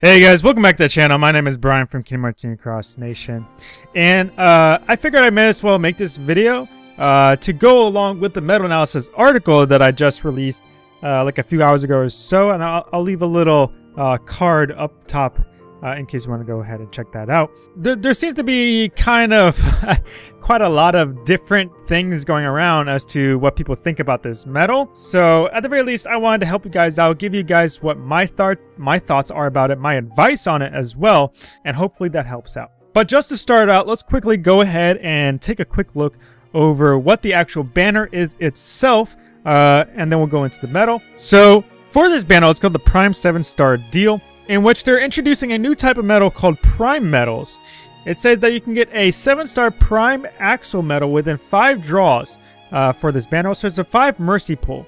Hey guys, welcome back to the channel. My name is Brian from Kingdom Hearts Cross Nation. And uh, I figured I may as well make this video uh, to go along with the meta analysis article that I just released uh, like a few hours ago or so. And I'll, I'll leave a little uh, card up top uh, in case you want to go ahead and check that out. There, there seems to be kind of quite a lot of different things going around as to what people think about this medal. So at the very least, I wanted to help you guys out, give you guys what my thought my thoughts are about it, my advice on it as well, and hopefully that helps out. But just to start out, let's quickly go ahead and take a quick look over what the actual banner is itself, uh, and then we'll go into the medal. So for this banner, it's called the Prime 7 Star Deal in which they're introducing a new type of medal called Prime Medals. It says that you can get a 7-star Prime Axel medal within 5 draws uh, for this banner. So it's a 5 Mercy pull.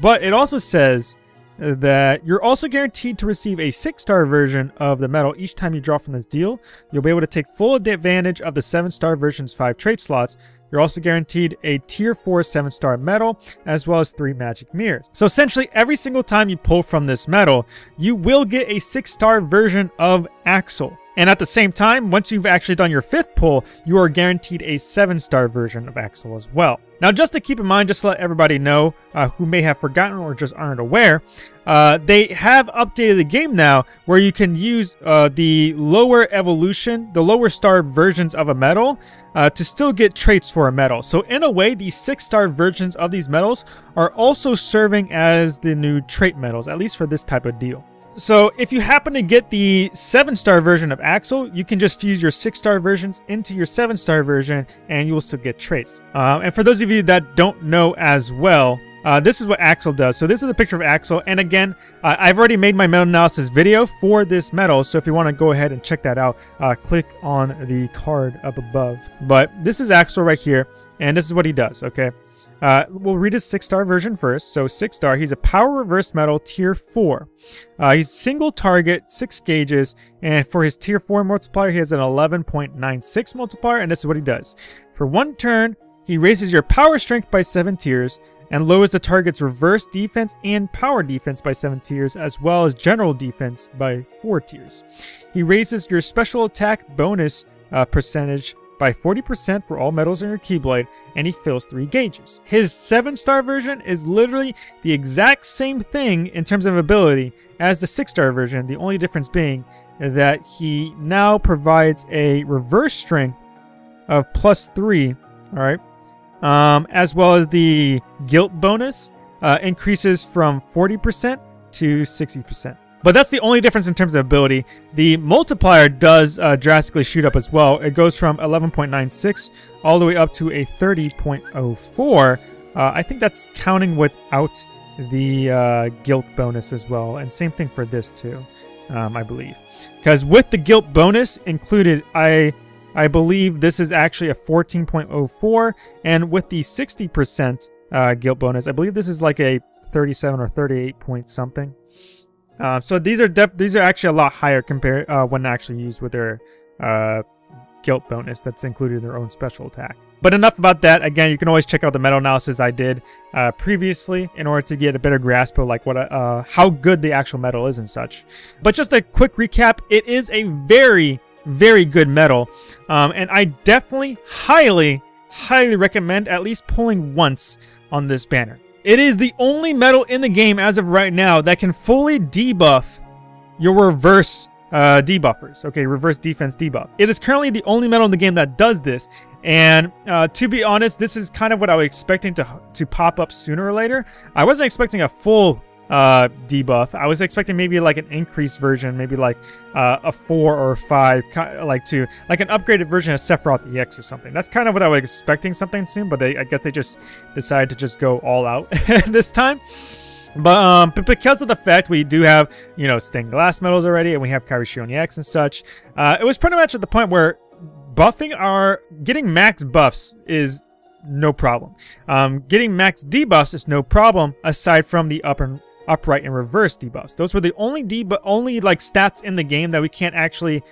But it also says that you're also guaranteed to receive a 6-star version of the medal each time you draw from this deal. You'll be able to take full advantage of the 7-star version's 5 trait slots, you're also guaranteed a tier 4 7 star medal, as well as 3 magic mirrors. So essentially, every single time you pull from this medal, you will get a 6 star version of Axel. And at the same time, once you've actually done your fifth pull, you are guaranteed a 7-star version of Axel as well. Now, just to keep in mind, just to let everybody know uh, who may have forgotten or just aren't aware, uh, they have updated the game now where you can use uh, the lower evolution, the lower star versions of a medal uh, to still get traits for a medal. So in a way, these 6-star versions of these medals are also serving as the new trait medals, at least for this type of deal. So if you happen to get the 7-star version of Axel, you can just fuse your 6-star versions into your 7-star version and you will still get traits. Um, and for those of you that don't know as well, uh, this is what Axel does. So this is a picture of Axel. And again, uh, I've already made my medal analysis video for this medal. So if you want to go ahead and check that out, uh, click on the card up above. But this is Axel right here. And this is what he does, okay? Uh, we'll read his 6-star version first. So 6-star, he's a Power Reverse metal Tier 4. Uh, he's single target, 6 gauges, and for his Tier 4 multiplier, he has an 11.96 multiplier, and this is what he does. For one turn, he raises your Power Strength by 7 tiers, and lowers the target's reverse defense and power defense by 7 tiers, as well as general defense by 4 tiers. He raises your special attack bonus uh, percentage by 40% for all metals in your Keyblade, and he fills 3 gauges. His 7-star version is literally the exact same thing in terms of ability as the 6-star version, the only difference being that he now provides a reverse strength of plus 3, alright, um, as well as the guilt bonus uh, increases from 40% to 60%. But that's the only difference in terms of ability. The multiplier does uh, drastically shoot up as well. It goes from 11.96 all the way up to a 30.04. Uh, I think that's counting without the uh, guilt bonus as well. And same thing for this too, um, I believe. Because with the guilt bonus included, I I believe this is actually a 14.04. And with the 60% uh, guilt bonus, I believe this is like a 37 or 38 point something. Uh, so these are def these are actually a lot higher compared uh, when actually used with their uh, guilt bonus that's included in their own special attack. But enough about that. Again, you can always check out the medal analysis I did uh, previously in order to get a better grasp of like what uh, how good the actual medal is and such. But just a quick recap, it is a very very good medal, um, and I definitely highly highly recommend at least pulling once on this banner. It is the only metal in the game as of right now that can fully debuff your reverse uh, debuffers. Okay, reverse defense debuff. It is currently the only metal in the game that does this. And uh, to be honest, this is kind of what I was expecting to, to pop up sooner or later. I wasn't expecting a full uh, debuff. I was expecting maybe like an increased version, maybe like uh, a 4 or a 5, like to like an upgraded version of Sephiroth EX or something. That's kind of what I was expecting something soon, but they, I guess they just decided to just go all out this time. But, um, but because of the fact we do have, you know, stained glass medals already, and we have Kairi Xion EX and such, uh, it was pretty much at the point where buffing our, getting max buffs is no problem. Um, getting max debuffs is no problem, aside from the upper upright and reverse debuffs. Those were the only debuff, only like stats in the game that we can't actually,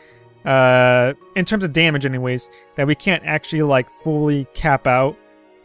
uh, in terms of damage anyways, that we can't actually like fully cap out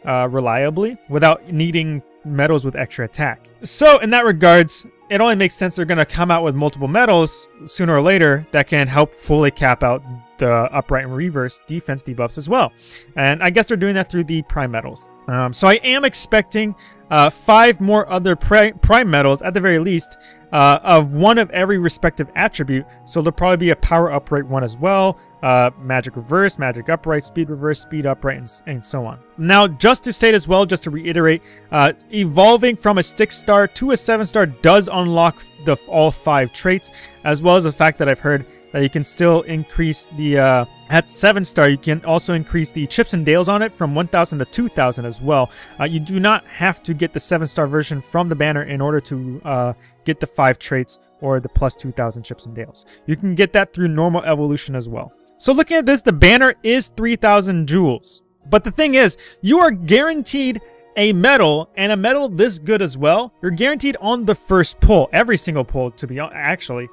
uh, reliably without needing medals with extra attack. So in that regards, it only makes sense they're going to come out with multiple metals sooner or later that can help fully cap out the upright and reverse defense debuffs as well. And I guess they're doing that through the prime metals. Um, so I am expecting uh, five more other prime metals at the very least uh, of one of every respective attribute. So there'll probably be a power upright one as well, uh, magic reverse, magic upright, speed reverse, speed upright, and, and, so on. Now, just to state as well, just to reiterate, uh, evolving from a six star to a seven star does unlock the all five traits, as well as the fact that I've heard that you can still increase the, uh, at 7 star, you can also increase the chips and dales on it from 1,000 to 2,000 as well. Uh, you do not have to get the 7 star version from the banner in order to uh, get the 5 traits or the plus 2,000 chips and dales. You can get that through normal evolution as well. So looking at this, the banner is 3,000 jewels. But the thing is, you are guaranteed a medal and a medal this good as well. You're guaranteed on the first pull, every single pull to be actually.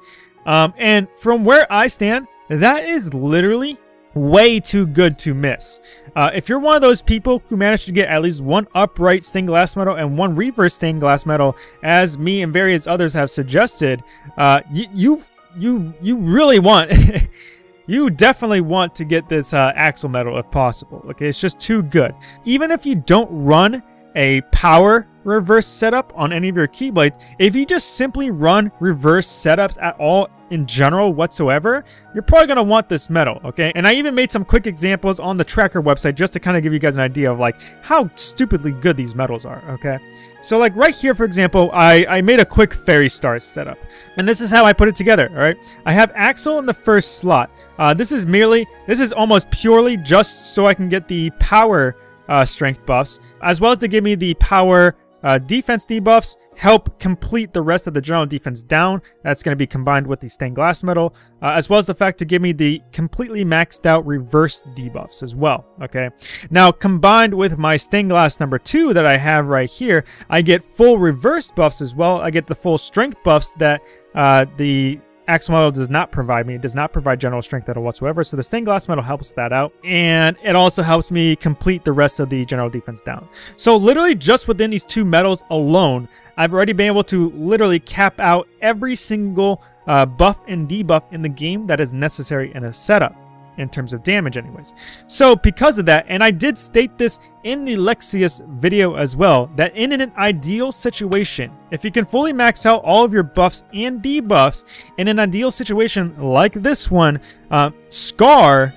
Um, and from where I stand, that is literally way too good to miss. Uh, if you're one of those people who managed to get at least one upright stained glass medal and one reverse stained glass medal, as me and various others have suggested, uh, you you you really want. you definitely want to get this uh, Axel medal if possible. Okay, it's just too good. Even if you don't run a power reverse setup on any of your Keyblades, if you just simply run reverse setups at all in general whatsoever, you're probably going to want this medal, okay? And I even made some quick examples on the tracker website just to kind of give you guys an idea of like how stupidly good these medals are, okay? So like right here, for example, I, I made a quick Fairy star setup. And this is how I put it together, all right? I have Axel in the first slot. Uh, this is merely, this is almost purely just so I can get the power uh, strength buffs, as well as to give me the power uh, defense debuffs, help complete the rest of the general defense down. That's going to be combined with the stained glass medal, uh, as well as the fact to give me the completely maxed out reverse debuffs as well. Okay. Now, combined with my stained glass number two that I have right here, I get full reverse buffs as well. I get the full strength buffs that uh, the Axel Medal does not provide me. It does not provide general strength at all whatsoever. So the stained glass medal helps that out. And it also helps me complete the rest of the general defense down. So literally just within these two medals alone, I've already been able to literally cap out every single uh, buff and debuff in the game that is necessary in a setup in terms of damage anyways. So because of that, and I did state this in the Lexaeus video as well, that in an ideal situation, if you can fully max out all of your buffs and debuffs in an ideal situation like this one, uh, Scar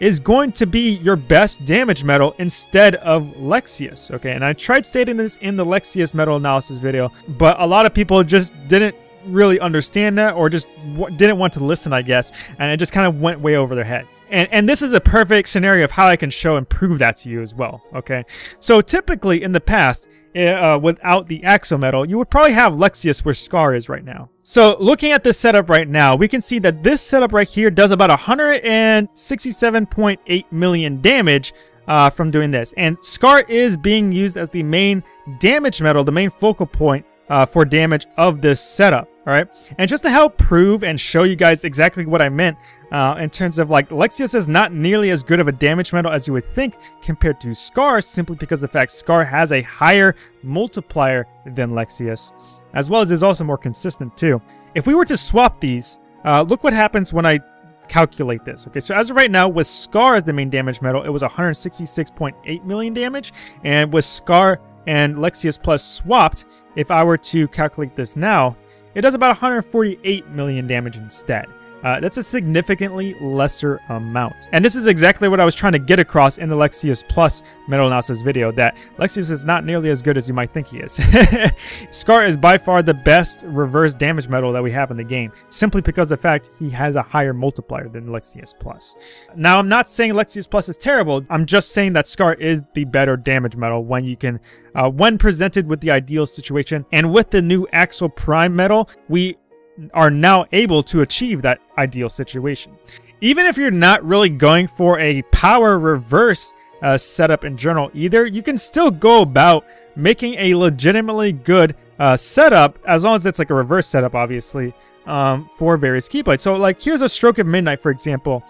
is going to be your best damage medal instead of Lexaeus, okay? And I tried stating this in the Lexaeus medal analysis video, but a lot of people just didn't really understand that or just didn't want to listen, I guess, and it just kind of went way over their heads. And, and this is a perfect scenario of how I can show and prove that to you as well, okay? So typically in the past, eh, uh, without the Axel Metal, you would probably have Lexaeus where Scar is right now. So looking at this setup right now, we can see that this setup right here does about 167.8 million damage uh, from doing this. And Scar is being used as the main damage metal, the main focal point uh, for damage of this setup. All right. And just to help prove and show you guys exactly what I meant uh, in terms of like Lexaeus is not nearly as good of a damage metal as you would think compared to Scar simply because the fact Scar has a higher multiplier than Lexaeus as well as is also more consistent too. If we were to swap these, uh, look what happens when I calculate this. Okay, so as of right now, with Scar as the main damage metal, it was 166.8 million damage, and with Scar and Lexaeus Plus swapped, if I were to calculate this now, it does about 148 million damage instead. Uh, that's a significantly lesser amount. And this is exactly what I was trying to get across in the Lexaeus Plus medal analysis video, that Lexaeus is not nearly as good as you might think he is. Scar is by far the best reverse damage metal that we have in the game, simply because the fact he has a higher multiplier than Lexaeus Plus. Now, I'm not saying Lexaeus Plus is terrible, I'm just saying that Scar is the better damage metal when you can uh, when presented with the ideal situation. And with the new Axel Prime metal, we are now able to achieve that ideal situation. Even if you're not really going for a power reverse uh, setup in Journal either, you can still go about making a legitimately good uh, setup, as long as it's like a reverse setup, obviously, um, for various Keyblades. So like here's a Stroke of Midnight, for example.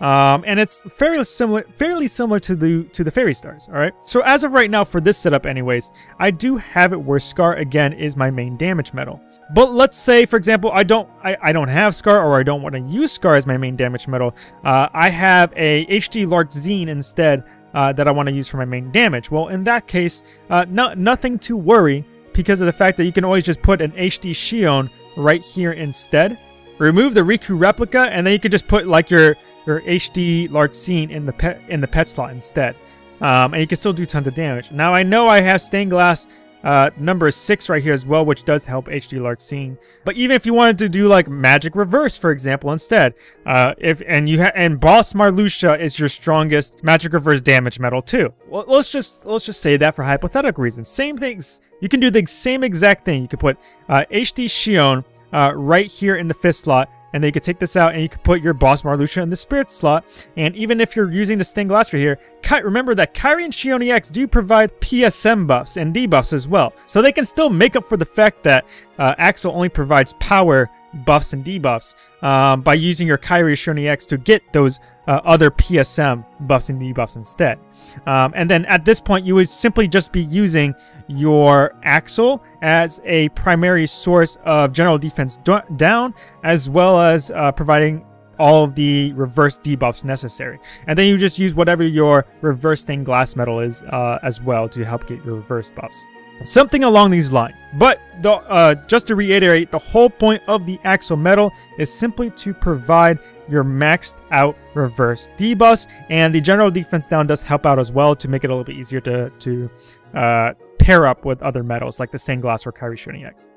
Um, and it's fairly similar, fairly similar to the to the Fairy Stars. All right. So as of right now, for this setup, anyways, I do have it where Scar again is my main damage metal. But let's say, for example, I don't I, I don't have Scar or I don't want to use Scar as my main damage metal. Uh, I have a HD Larxene instead uh, that I want to use for my main damage. Well, in that case, uh, no, nothing to worry because of the fact that you can always just put an HD Xion right here instead. Remove the Riku replica, and then you can just put like your your HD Larxene in the pet in the pet slot instead. Um, and you can still do tons of damage. Now I know I have stained glass uh, number six right here as well, which does help HD Larxene. But even if you wanted to do like Magic Reverse, for example, instead, uh, if and you have and Boss Marluxia is your strongest Magic Reverse damage metal too. Well, let's just let's just say that for hypothetical reasons. Same things. You can do the same exact thing. You can put uh, HD Xion uh, right here in the fifth slot and then you could take this out and you could put your Boss Marluxia in the Spirit slot. And even if you're using the Stained Glass right here, remember that Kairi and Xion EX do provide PSM buffs and debuffs as well. So they can still make up for the fact that uh, Axel only provides power buffs and debuffs um, by using your Kairi Xion EX to get those uh, other PSM buffs and debuffs instead. Um, and then at this point, you would simply just be using your Axel as a primary source of general defense down, as well as uh, providing all of the reverse debuffs necessary. And then you just use whatever your reverse stained glass metal is uh, as well to help get your reverse buffs. Something along these lines. But the, uh, just to reiterate, the whole point of the Axel medal is simply to provide your maxed out reverse debuffs, and the general defense down does help out as well to make it a little bit easier to, to uh, pair up with other medals like the stained glass or Kairi Xion EX.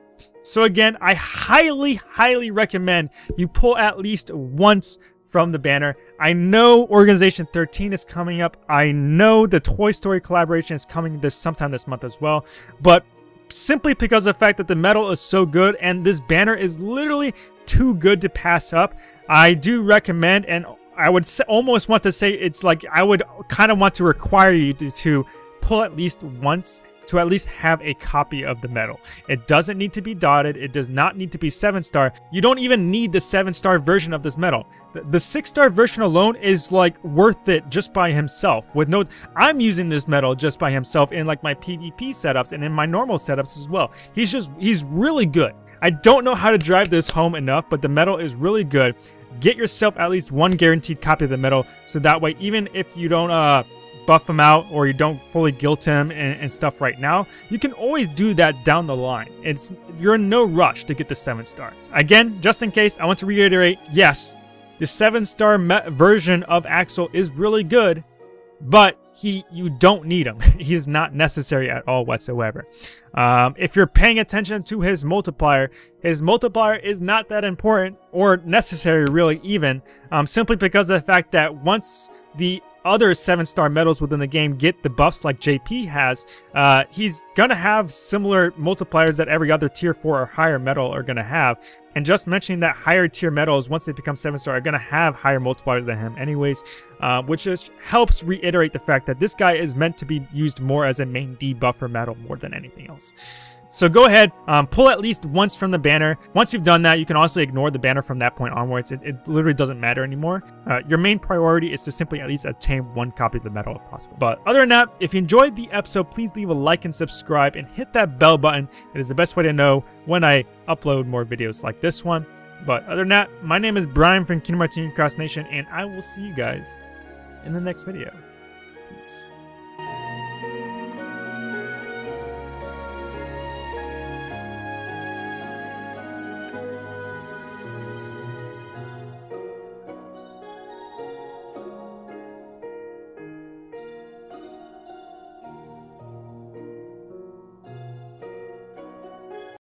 So again, I highly, highly recommend you pull at least once from the banner. I know Organization 13 is coming up. I know the Toy Story collaboration is coming this sometime this month as well. But simply because of the fact that the metal is so good and this banner is literally too good to pass up, I do recommend and I would almost want to say it's like I would kind of want to require you to, to pull at least once to at least have a copy of the medal. It doesn't need to be dotted. It does not need to be 7-star. You don't even need the 7-star version of this medal. The 6-star version alone is like worth it just by himself. With no, I'm using this medal just by himself in like my PvP setups and in my normal setups as well. He's just, he's really good. I don't know how to drive this home enough, but the medal is really good. Get yourself at least one guaranteed copy of the medal, so that way even if you don't uh buff him out or you don't fully guilt him and, and, stuff right now, you can always do that down the line. It's You're in no rush to get the 7 star. Again, just in case, I want to reiterate, yes, the 7 star version of Axel is really good, but he you don't need him. he is not necessary at all whatsoever. Um, if you're paying attention to his multiplier, his multiplier is not that important or necessary really even, um, simply because of the fact that once the other 7-star medals within the game get the buffs like JP has, uh, he's gonna have similar multipliers that every other tier 4 or higher medal are gonna have. And just mentioning that higher tier medals, once they become 7-star, are gonna have higher multipliers than him anyways, uh, which just helps reiterate the fact that this guy is meant to be used more as a main debuffer medal more than anything else. So go ahead, um, pull at least once from the banner. Once you've done that, you can also ignore the banner from that point onwards. It, it literally doesn't matter anymore. Uh, your main priority is to simply at least attain one copy of the medal if possible. But other than that, if you enjoyed the episode, please leave a like and subscribe and hit that bell button. It is the best way to know when I upload more videos like this one. But other than that, my name is Brian from Kingdom Hearts Cross Nation, and I will see you guys in the next video. Peace.